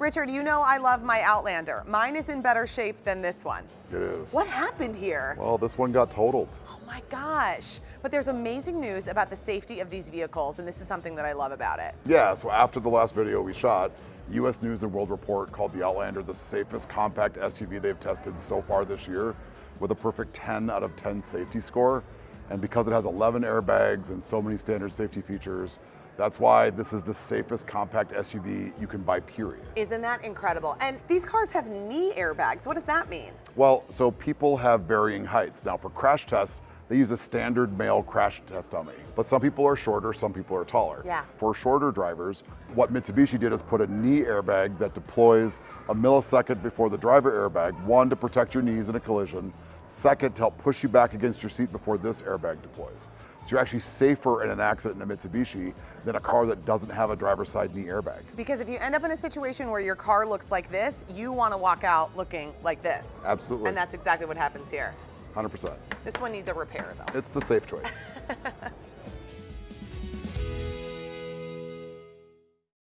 Richard, you know I love my Outlander. Mine is in better shape than this one. It is. What happened here? Well, this one got totaled. Oh my gosh. But there's amazing news about the safety of these vehicles, and this is something that I love about it. Yeah, so after the last video we shot, US News and World Report called the Outlander the safest compact SUV they've tested so far this year with a perfect 10 out of 10 safety score. And because it has 11 airbags and so many standard safety features, that's why this is the safest compact SUV you can buy, period. Isn't that incredible? And these cars have knee airbags. What does that mean? Well, so people have varying heights. Now for crash tests, they use a standard male crash test dummy. But some people are shorter, some people are taller. Yeah. For shorter drivers, what Mitsubishi did is put a knee airbag that deploys a millisecond before the driver airbag, one to protect your knees in a collision, second to help push you back against your seat before this airbag deploys. So you're actually safer in an accident in a Mitsubishi than a car that doesn't have a driver's side knee airbag. Because if you end up in a situation where your car looks like this, you want to walk out looking like this. Absolutely. And that's exactly what happens here. 100%. This one needs a repair though. It's the safe choice.